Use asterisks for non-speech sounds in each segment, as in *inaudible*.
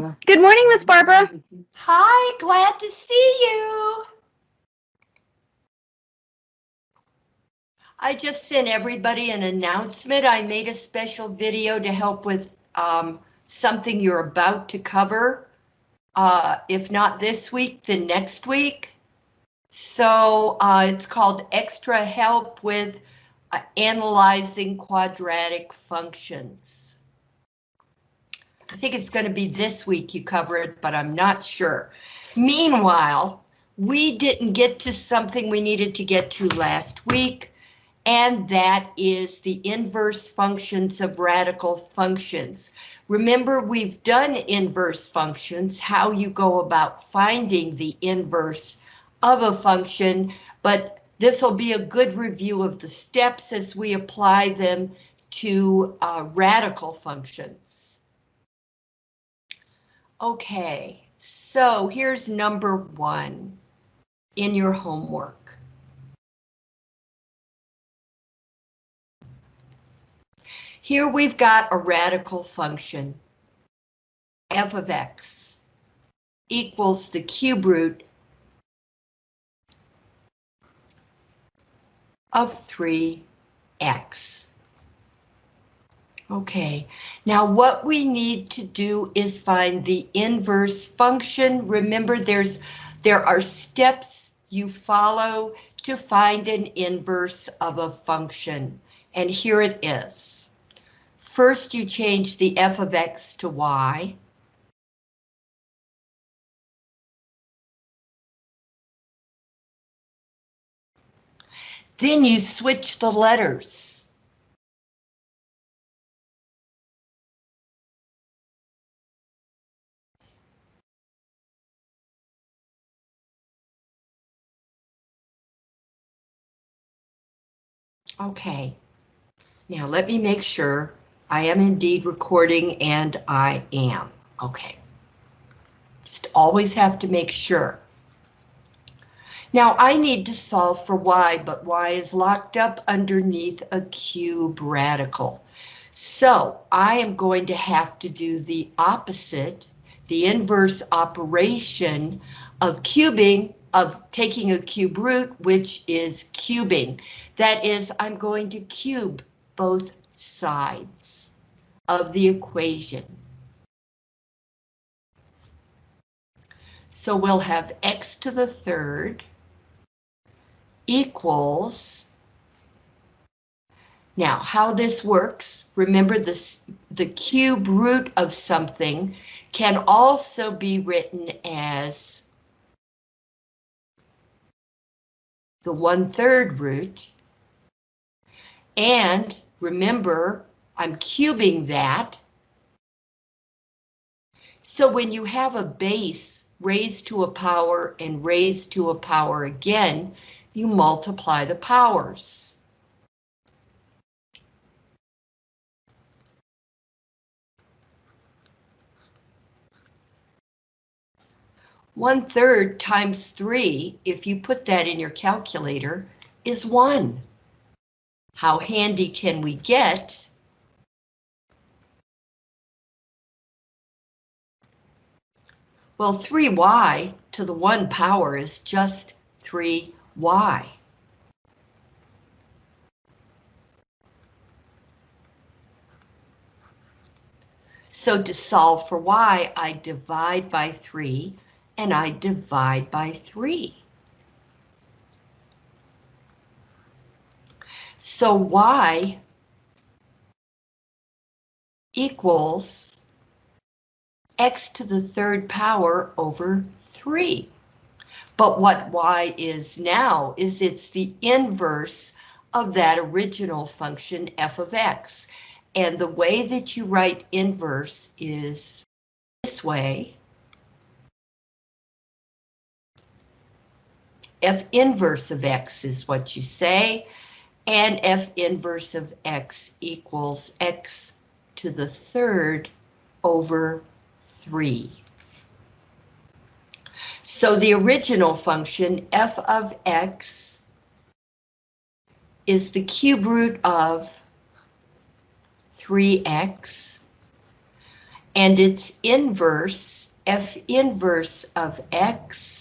Good morning, Miss Barbara. Hi, glad to see you. I just sent everybody an announcement. I made a special video to help with um, something you're about to cover. Uh, if not this week, then next week. So uh, it's called Extra Help with uh, Analyzing Quadratic Functions. I think it's going to be this week you cover it, but I'm not sure. Meanwhile, we didn't get to something we needed to get to last week, and that is the inverse functions of radical functions. Remember, we've done inverse functions, how you go about finding the inverse of a function, but this will be a good review of the steps as we apply them to uh, radical functions. Okay, so here's number one in your homework. Here we've got a radical function, f of x equals the cube root of 3x. Okay, now what we need to do is find the inverse function. Remember, there's there are steps you follow to find an inverse of a function, and here it is. First, you change the f of x to y. Then you switch the letters. Okay. Now let me make sure I am indeed recording and I am. Okay. Just always have to make sure. Now I need to solve for y, but y is locked up underneath a cube radical. So I am going to have to do the opposite, the inverse operation of cubing, of taking a cube root, which is cubing. That is, I'm going to cube both sides of the equation. So we'll have x to the third equals, now how this works, remember this, the cube root of something can also be written as the one-third root and remember, I'm cubing that. So when you have a base raised to a power and raised to a power again, you multiply the powers. One third times three, if you put that in your calculator, is one. How handy can we get? Well, 3y to the 1 power is just 3y. So to solve for y, I divide by 3, and I divide by 3. So y equals x to the third power over 3. But what y is now is it's the inverse of that original function f of x. And the way that you write inverse is this way. f inverse of x is what you say and f inverse of x equals x to the third over 3. So the original function f of x is the cube root of 3x and its inverse, f inverse of x,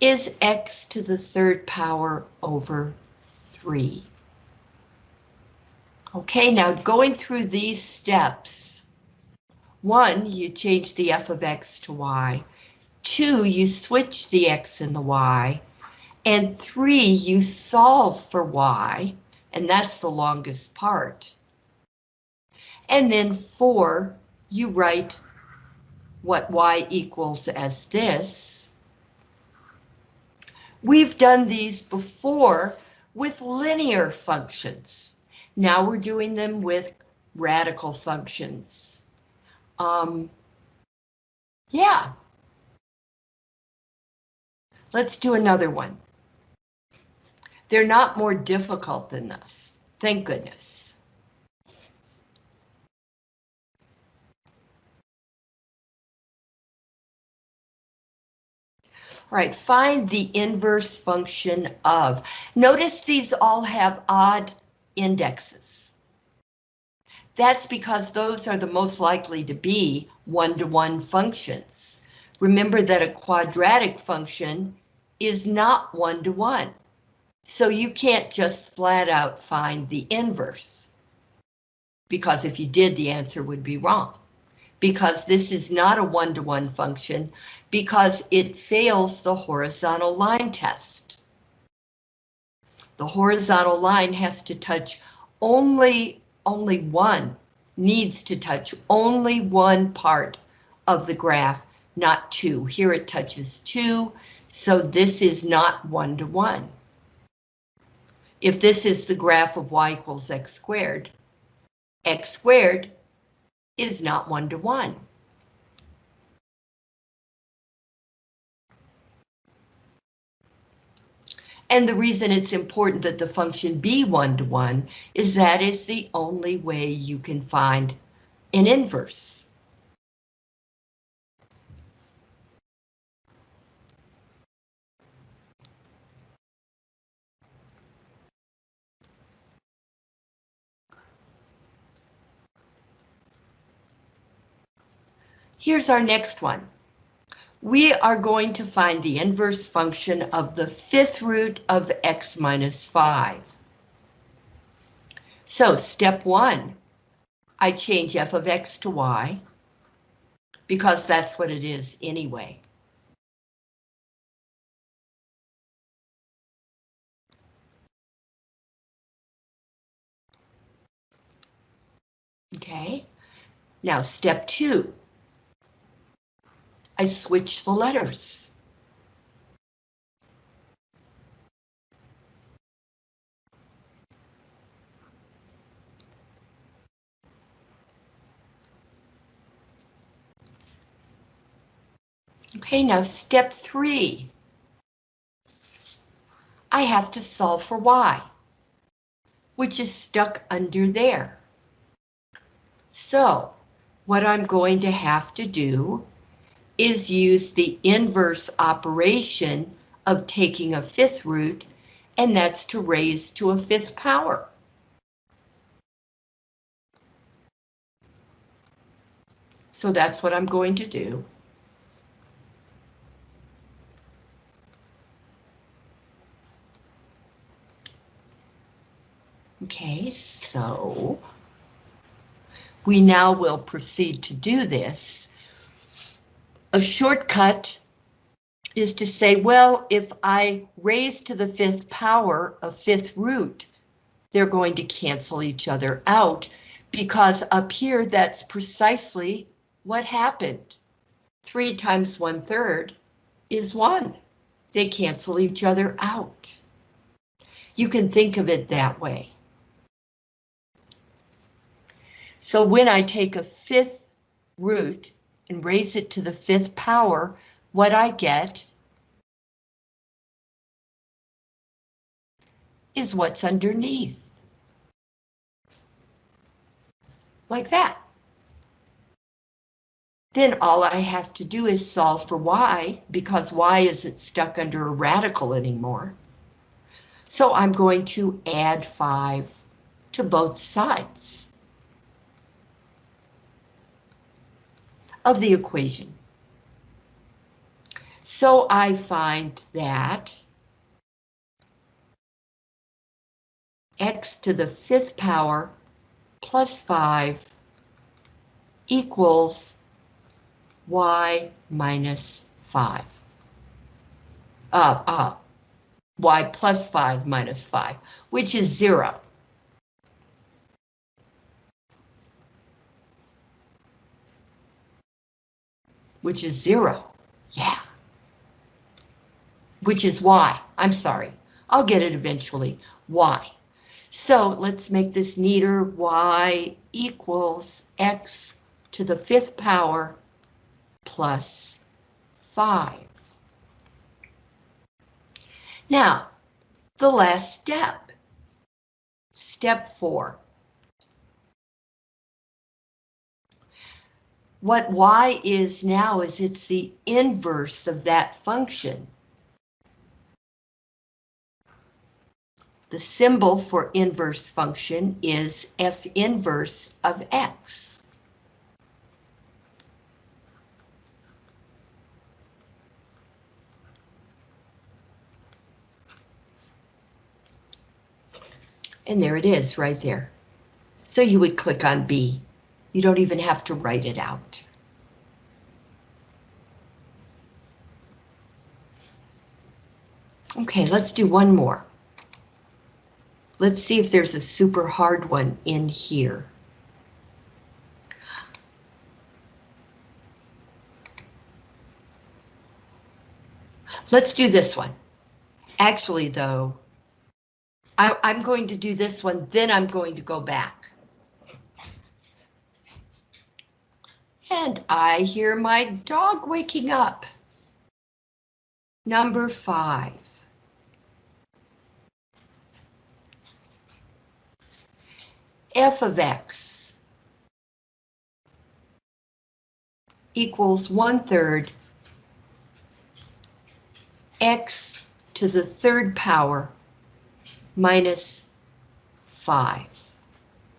is x to the third power over 3. Okay, now going through these steps, one, you change the f of x to y. Two, you switch the x and the y. And three, you solve for y, and that's the longest part. And then four, you write what y equals as this. We've done these before with linear functions. Now we're doing them with radical functions. Um, yeah. Let's do another one. They're not more difficult than this. Thank goodness. All right, find the inverse function of. Notice these all have odd indexes. That's because those are the most likely to be one-to-one -one functions. Remember that a quadratic function is not one-to-one. -one. So you can't just flat out find the inverse. Because if you did, the answer would be wrong. Because this is not a one-to-one -one function, because it fails the horizontal line test. The horizontal line has to touch only, only one, needs to touch only one part of the graph, not two. Here it touches two, so this is not one-to-one. -one if this is the graph of y equals x squared, x squared is not one-to-one. -one. And the reason it's important that the function be one-to-one -one is that is the only way you can find an inverse. Here's our next one. We are going to find the inverse function of the fifth root of x minus 5. So step one, I change f of x to y, because that's what it is anyway. Okay, now step two, I switch the letters. Okay, now step three. I have to solve for y, which is stuck under there. So, what I'm going to have to do is use the inverse operation of taking a fifth root, and that's to raise to a fifth power. So that's what I'm going to do. Okay, so we now will proceed to do this a shortcut is to say, well, if I raise to the fifth power a fifth root, they're going to cancel each other out because up here, that's precisely what happened. Three times one third is one. They cancel each other out. You can think of it that way. So when I take a fifth root and raise it to the fifth power, what I get is what's underneath. Like that. Then all I have to do is solve for y, because y isn't stuck under a radical anymore. So I'm going to add 5 to both sides. Of the equation. So I find that x to the fifth power plus 5 equals y minus 5. Uh, uh, y plus 5 minus 5, which is 0. Which is 0. Yeah. Which is y. I'm sorry. I'll get it eventually. y. So let's make this neater. y equals x to the fifth power plus 5. Now, the last step. Step 4. What y is now is it's the inverse of that function. The symbol for inverse function is f inverse of x. And there it is right there. So you would click on B. You don't even have to write it out. Okay, let's do one more. Let's see if there's a super hard one in here. Let's do this one. Actually, though, I, I'm going to do this one, then I'm going to go back. And I hear my dog waking up. Number five. f of x equals one third x to the third power minus 5.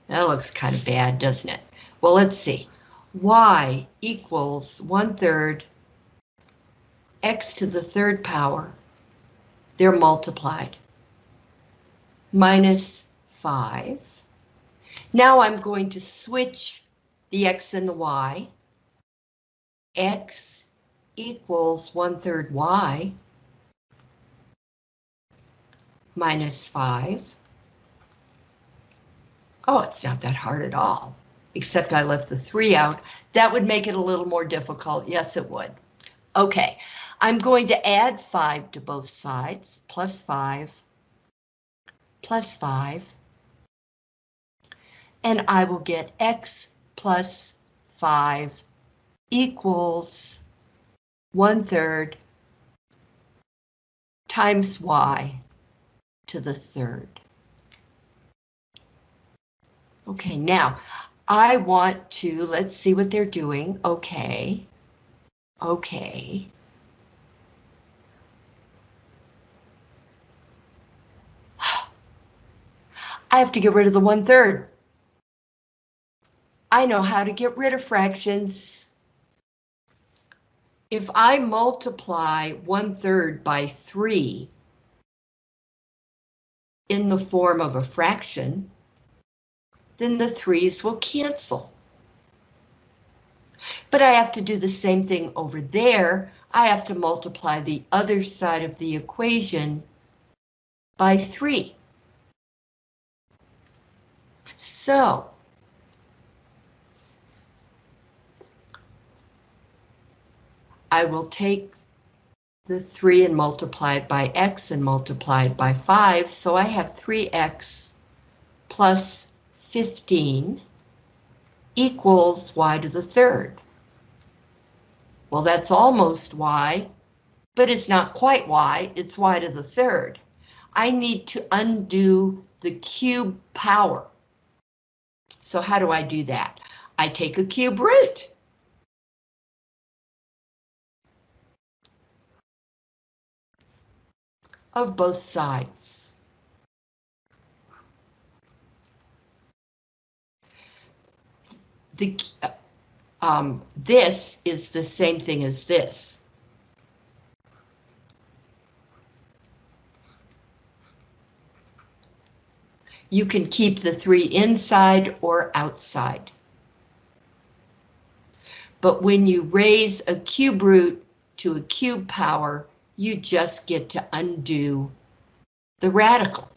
That looks kind of bad, doesn't it? Well, let's see. Y equals 1 third x to the third power. They're multiplied. Minus 5 now I'm going to switch the x and the y. x equals 1 third y minus 5. Oh, it's not that hard at all, except I left the 3 out. That would make it a little more difficult. Yes, it would. Okay, I'm going to add 5 to both sides, plus 5, plus 5, and I will get x plus 5 equals one third times y to the third. Okay, now I want to, let's see what they're doing. Okay, okay. *sighs* I have to get rid of the one third. I know how to get rid of fractions. If I multiply one third by three in the form of a fraction, then the threes will cancel. But I have to do the same thing over there. I have to multiply the other side of the equation by three. So I will take the 3 and multiply it by x and multiply it by 5, so I have 3x plus 15 equals y to the third. Well, that's almost y, but it's not quite y, it's y to the third. I need to undo the cube power. So how do I do that? I take a cube root. of both sides. The, um, this is the same thing as this. You can keep the 3 inside or outside. But when you raise a cube root to a cube power, you just get to undo the radical.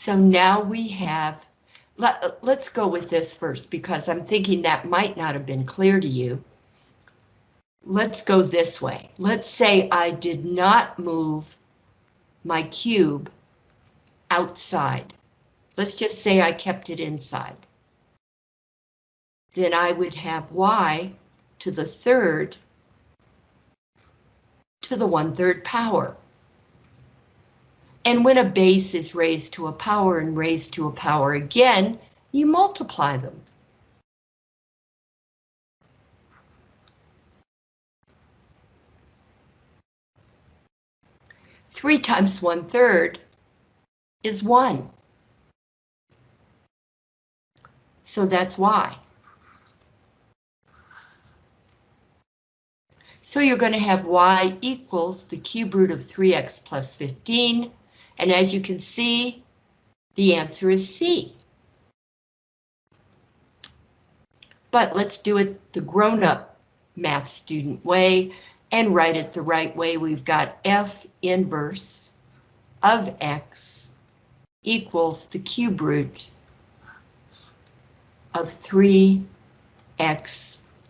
So now we have, let, let's go with this first because I'm thinking that might not have been clear to you. Let's go this way. Let's say I did not move my cube outside. Let's just say I kept it inside. Then I would have y to the third to the one-third power. And when a base is raised to a power and raised to a power again, you multiply them. Three times one third is one. So that's why. So you're going to have y equals the cube root of 3x plus 15 and as you can see, the answer is C. But let's do it the grown-up math student way and write it the right way. We've got F inverse of X equals the cube root of 3X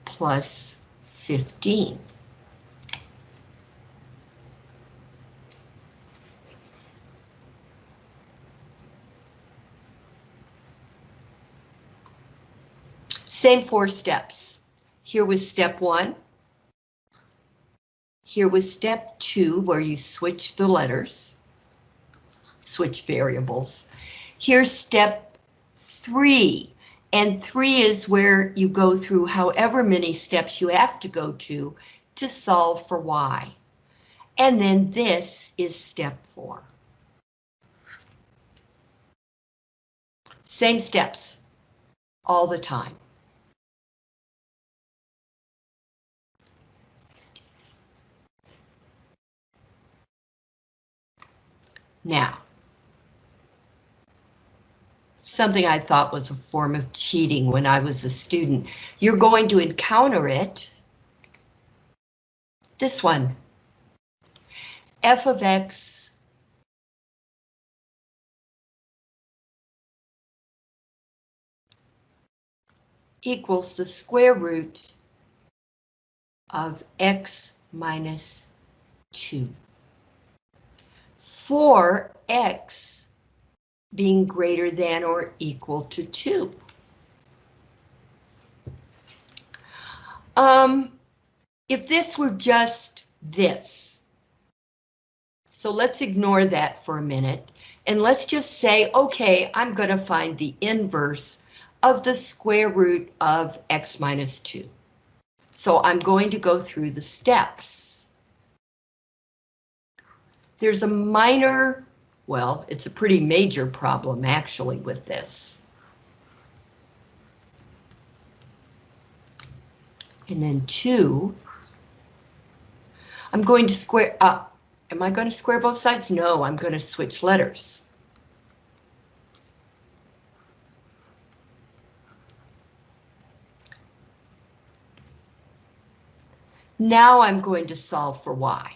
plus 15. Same four steps. Here was step one. Here was step two, where you switch the letters, switch variables. Here's step three, and three is where you go through however many steps you have to go to to solve for y. And then this is step four. Same steps all the time. Now, something I thought was a form of cheating when I was a student. You're going to encounter it. This one. f of x equals the square root of x minus 2 for x being greater than or equal to 2. Um, if this were just this, so let's ignore that for a minute, and let's just say, okay, I'm going to find the inverse of the square root of x minus 2. So I'm going to go through the steps. There's a minor, well, it's a pretty major problem actually with this. And then two, I'm going to square up. Am I going to square both sides? No, I'm going to switch letters. Now I'm going to solve for y.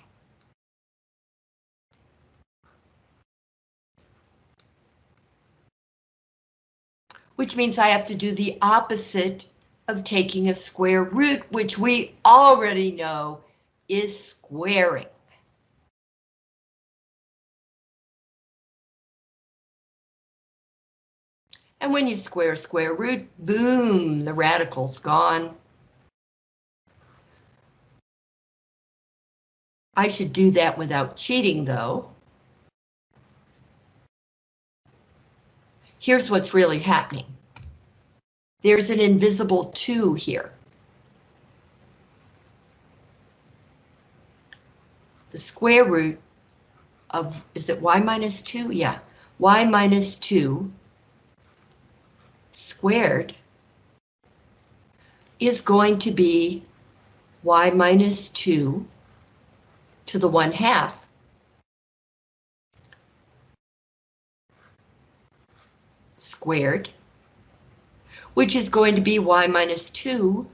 which means I have to do the opposite of taking a square root, which we already know is squaring. And when you square square root, boom, the radical's gone. I should do that without cheating though. here's what's really happening. There's an invisible two here. The square root of, is it y minus two? Yeah, y minus two squared is going to be y minus 2 to the 1 half squared, which is going to be y minus 2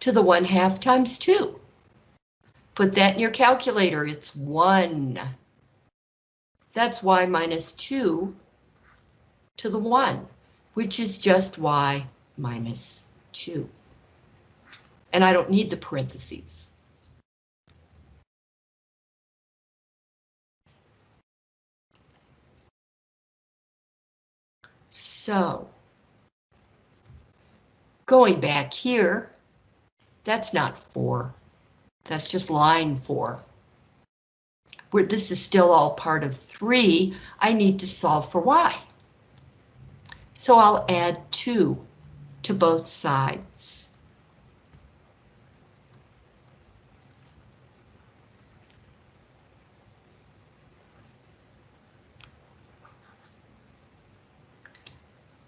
to the 1 half times 2. Put that in your calculator, it's 1. That's y minus 2 to the 1, which is just y minus 2. And I don't need the parentheses. So, going back here, that's not 4. That's just line 4. Where this is still all part of 3, I need to solve for y. So I'll add 2 to both sides.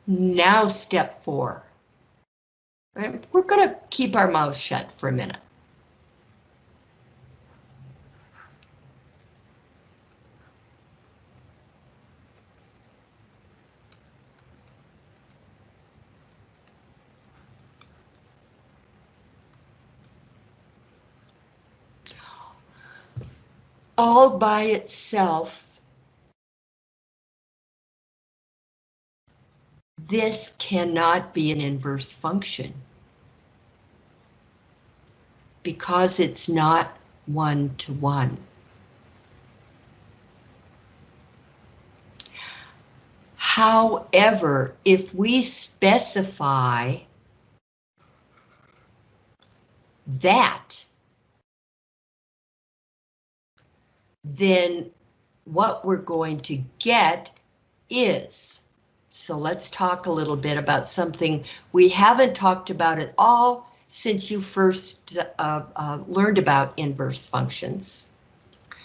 Now step four. We're going to keep our mouths shut for a minute. all by itself, this cannot be an inverse function because it's not one-to-one. However, if we specify that then what we're going to get is, so let's talk a little bit about something we haven't talked about at all since you first uh, uh, learned about inverse functions,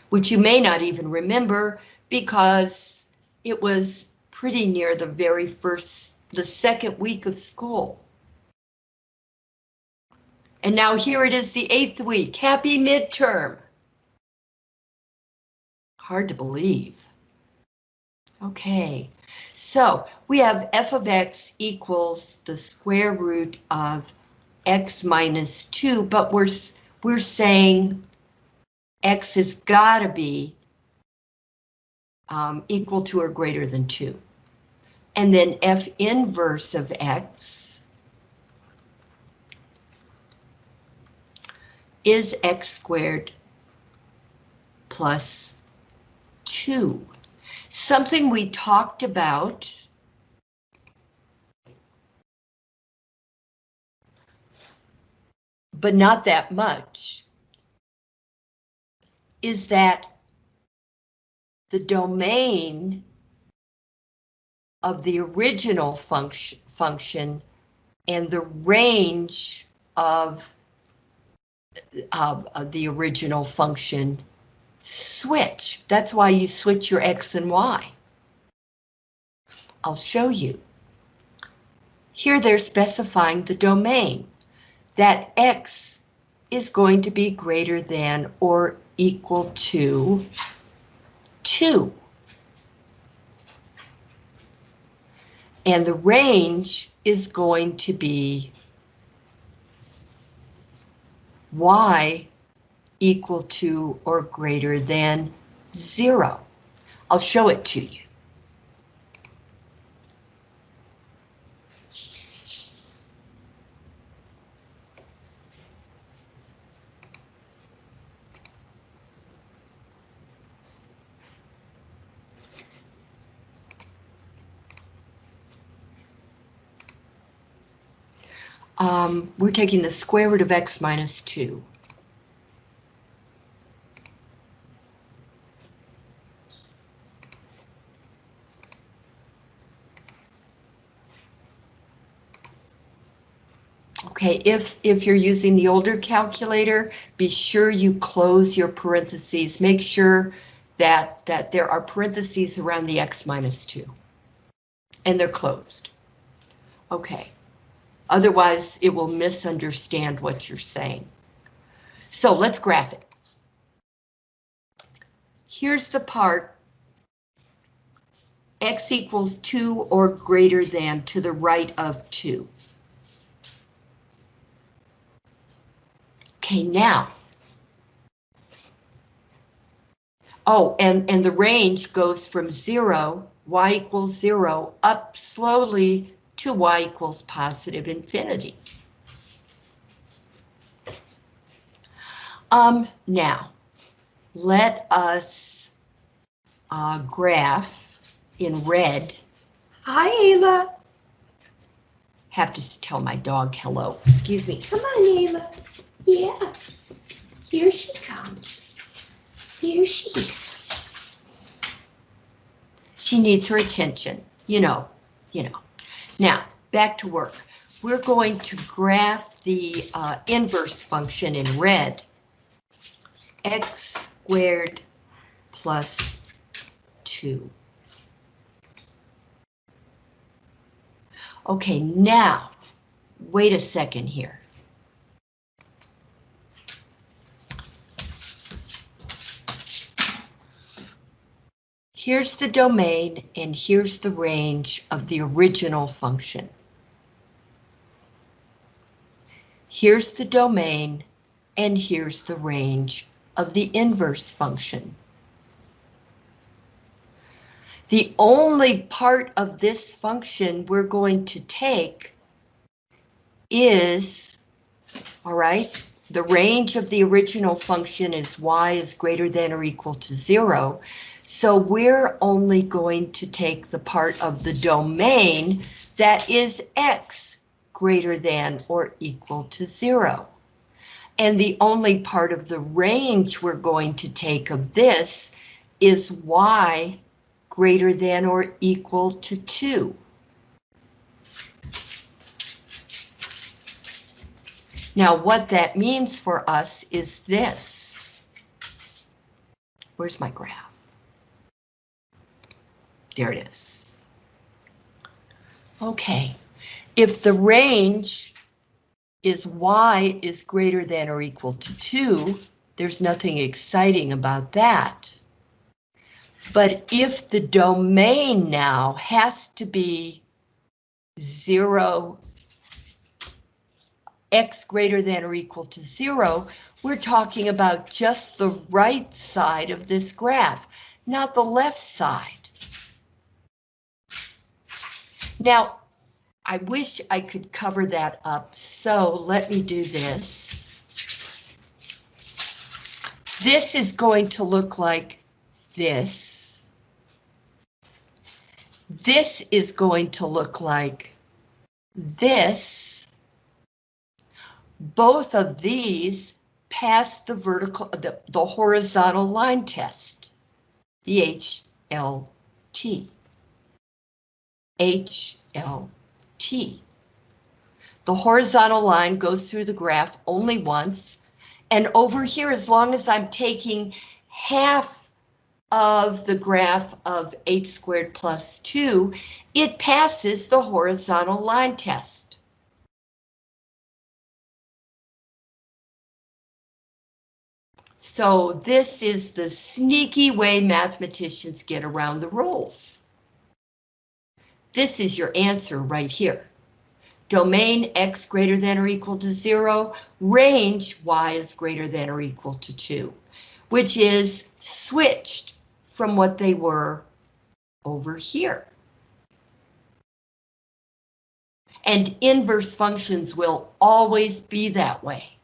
which you may not even remember because it was pretty near the very first, the second week of school. And now here it is the eighth week. Happy midterm. Hard to believe. Okay, so we have f of x equals the square root of x minus 2, but we're, we're saying x has got to be um, equal to or greater than 2. And then f inverse of x is x squared plus two. Something we talked about. But not that much, is that the domain of the original function, function and the range of, uh, of the original function switch. That's why you switch your X and Y. I'll show you. Here they're specifying the domain, that X is going to be greater than or equal to 2. And the range is going to be Y equal to or greater than zero. I'll show it to you. Um, we're taking the square root of x minus 2. Okay, if, if you're using the older calculator, be sure you close your parentheses. Make sure that, that there are parentheses around the x minus 2. And they're closed. Okay. Otherwise, it will misunderstand what you're saying. So let's graph it. Here's the part x equals 2 or greater than to the right of 2. Okay, now. Oh, and, and the range goes from 0, y equals 0, up slowly to y equals positive infinity. Um, now, let us uh, graph in red. Hi, Ayla. Have to tell my dog hello. Excuse me. Come on, Ayla. Yeah. Here she comes. Here she is. She needs her attention. You know, you know. Now, back to work. We're going to graph the uh, inverse function in red. x squared plus 2. Okay, now, wait a second here. Here's the domain and here's the range of the original function. Here's the domain and here's the range of the inverse function. The only part of this function we're going to take is, all right, the range of the original function is y is greater than or equal to zero. So we're only going to take the part of the domain that is x greater than or equal to zero. And the only part of the range we're going to take of this is y greater than or equal to 2. Now what that means for us is this. Where's my graph? There it is. Okay, if the range is y is greater than or equal to 2, there's nothing exciting about that. But if the domain now has to be 0, x greater than or equal to 0, we're talking about just the right side of this graph, not the left side. Now, I wish I could cover that up, so let me do this. This is going to look like this. This is going to look like this. Both of these pass the vertical, the, the horizontal line test, the HLT. HLT. The horizontal line goes through the graph only once, and over here, as long as I'm taking half of the graph of h squared plus 2, it passes the horizontal line test. So this is the sneaky way mathematicians get around the rules. This is your answer right here. Domain x greater than or equal to 0, range y is greater than or equal to 2, which is switched from what they were over here. And inverse functions will always be that way.